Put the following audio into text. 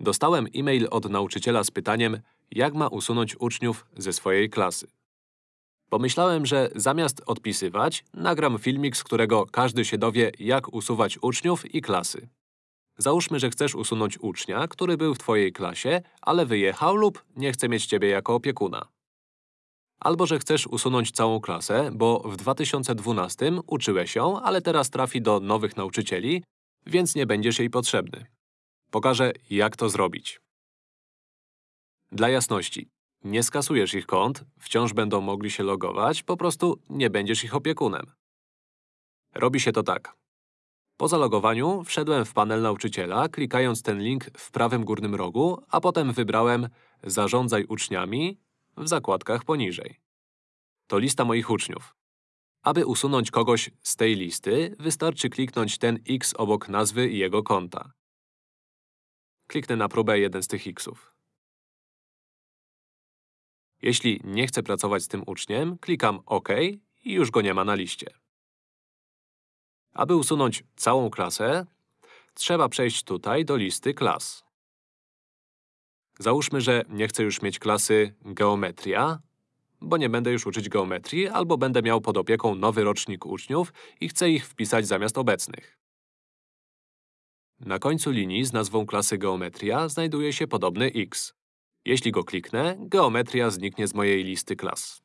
Dostałem e-mail od nauczyciela z pytaniem, jak ma usunąć uczniów ze swojej klasy. Pomyślałem, że zamiast odpisywać, nagram filmik, z którego każdy się dowie, jak usuwać uczniów i klasy. Załóżmy, że chcesz usunąć ucznia, który był w twojej klasie, ale wyjechał lub nie chce mieć ciebie jako opiekuna. Albo że chcesz usunąć całą klasę, bo w 2012 uczyłeś ją, ale teraz trafi do nowych nauczycieli, więc nie będziesz jej potrzebny. Pokażę, jak to zrobić. Dla jasności, nie skasujesz ich kont, wciąż będą mogli się logować, po prostu nie będziesz ich opiekunem. Robi się to tak. Po zalogowaniu wszedłem w panel nauczyciela, klikając ten link w prawym górnym rogu, a potem wybrałem Zarządzaj uczniami w zakładkach poniżej. To lista moich uczniów. Aby usunąć kogoś z tej listy, wystarczy kliknąć ten x obok nazwy i jego konta. Kliknę na próbę jeden z tych xów. Jeśli nie chcę pracować z tym uczniem, klikam OK i już go nie ma na liście. Aby usunąć całą klasę, trzeba przejść tutaj do listy klas. Załóżmy, że nie chcę już mieć klasy geometria, bo nie będę już uczyć geometrii, albo będę miał pod opieką nowy rocznik uczniów i chcę ich wpisać zamiast obecnych. Na końcu linii z nazwą klasy geometria znajduje się podobny x. Jeśli go kliknę, geometria zniknie z mojej listy klas.